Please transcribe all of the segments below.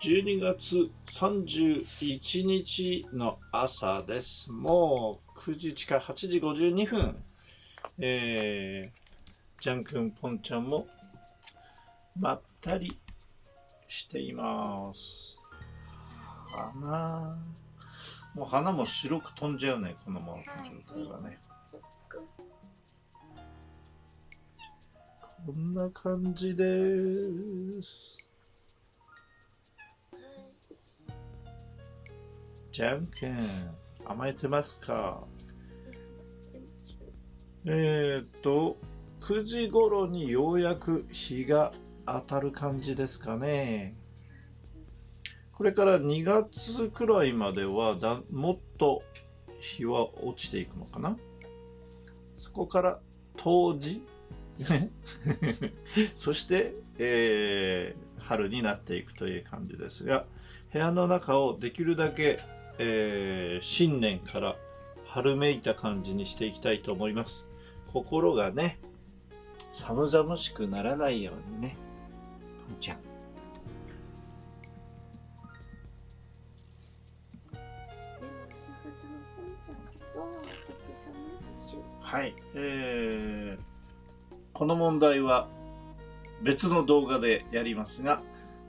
12月31日の朝です。もう9時近い8時52分。えー、ジャン君、ポンちゃんもまったりしています。花。もう花も白く飛んじゃうね、このままの状態はね。こんな感じです。じゃんけん、甘えてますか？えっ、と、9時頃にようやく日が当たる感じですかね。これから2月くらいまではだもっと日は落ちていくのかな？そこから冬至？そして、えー、春になっていくという感じですが部屋の中をできるだけ、えー、新年から春めいた感じにしていきたいと思います。心がね寒々しくならないようにね。じゃん。はい、えー、この問題は別の動画でやりますが、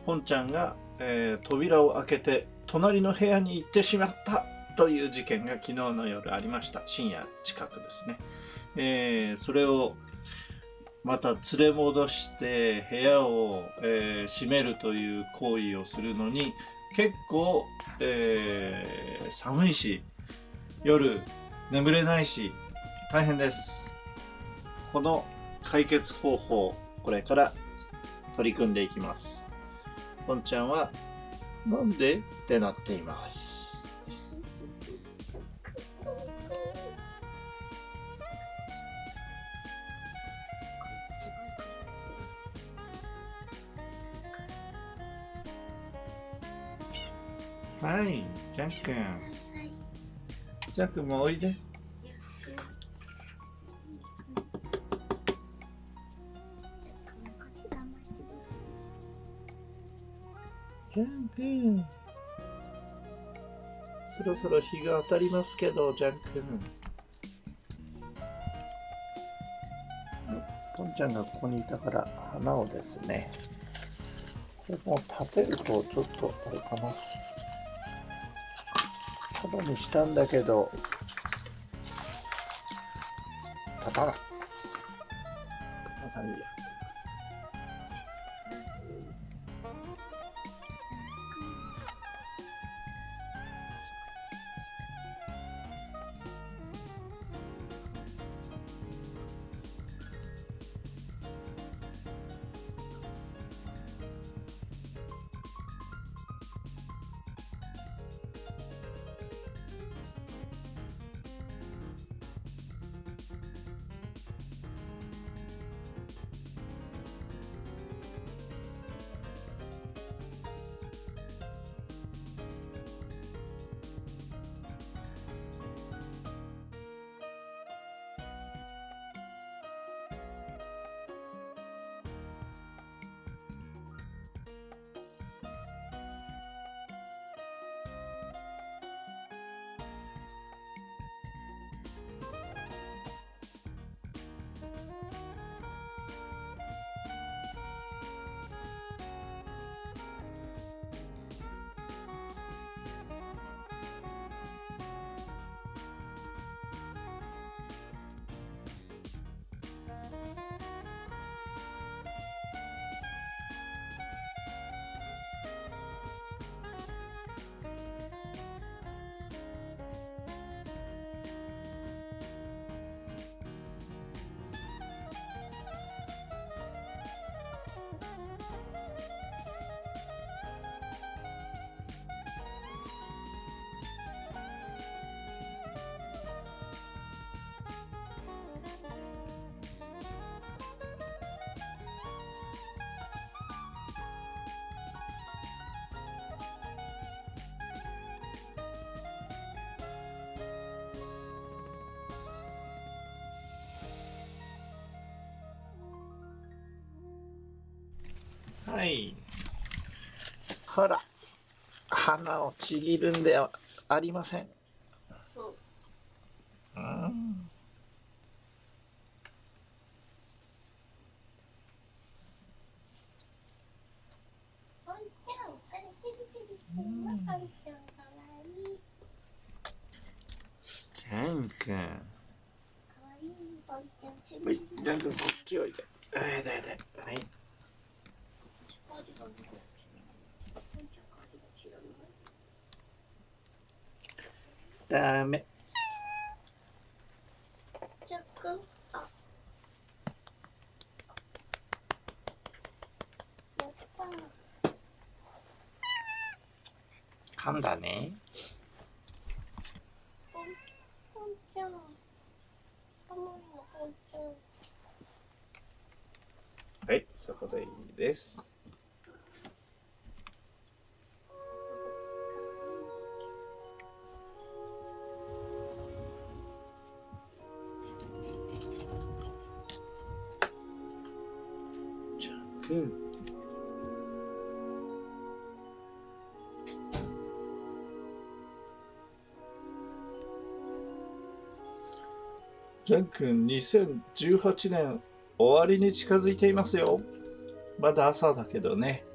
ポンちゃんが、えー、扉を開けて隣の部屋に行ってしまったという事件が昨日の夜ありました。深夜近くですね。えー、それをまた連れ戻して部屋を、えー、閉めるという行為をするのに結構、えー、寒いし夜眠れないし大変ですこの解決方法これから取り組んでいきますポンちゃんはなんで？ってなっています。はいジャン君ジャン君もおいでジャン君。そろそろ日が当たりますけど、ジャン君。ポンちゃんがここにいたから花をですね、これも立てるとちょっとあれかな。束にしたんだけど、立たない。こんな感じで。い。ほら。鼻をちぎるんではありません。うんこっちおいで。はい、だ。はい。ポンちゃん、髪が違うのダメ。噛んだね。はい、そこでいいです。ジャン君、2018年終わりに近づいていますよ。まだ朝だけどね。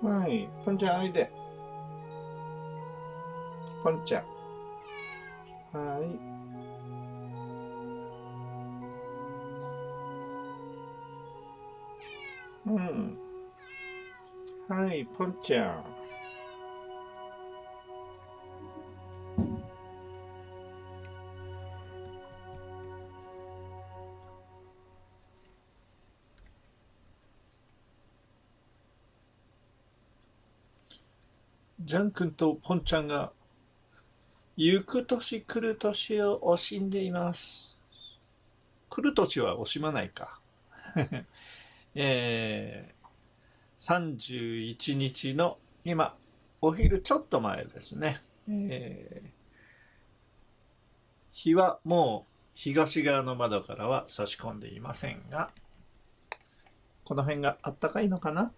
はい、ポンちゃんおいジャン君とポンちゃんが行く年来る年を惜しんでいます。来る年は惜しまないか。えー、31日の今、お昼ちょっと前ですね。えー日はもう東側の窓からは差し込んでいませんが、この辺があったかいのかな？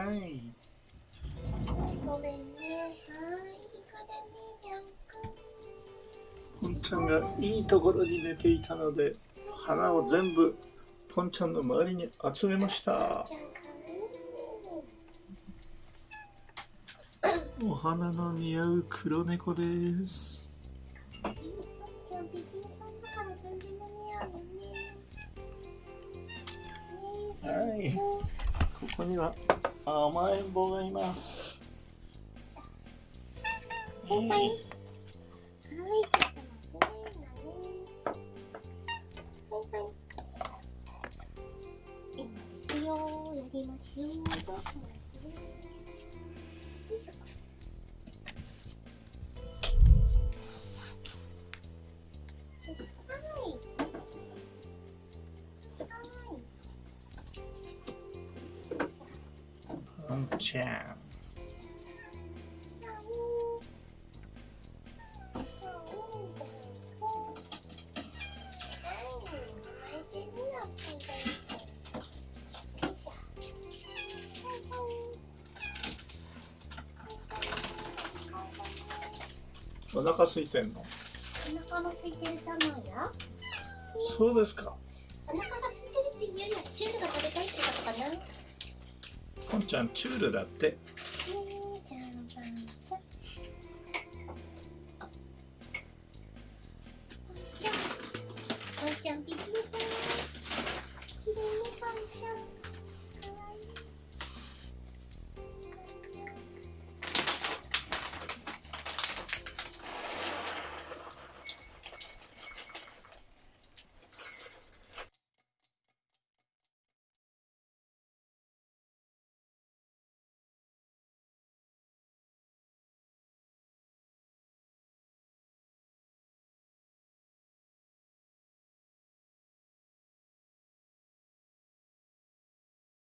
はい。ごめんね。はい。い。い。子だね、ジャン。ポンちゃんがい。い。ところに寝てい。たので花を全部ポンちゃんの周りに集めました。お花の似合う黒猫です、はい。ここには甘えん坊がいます。はい。じゃん。お腹空いてんの？お腹の空いてるたまやそうですか。お腹が空いてるっていうよりはチュールが食べたいってことかな。ポンちゃんチュールだって。ポンちゃんさんきれいねポンちゃん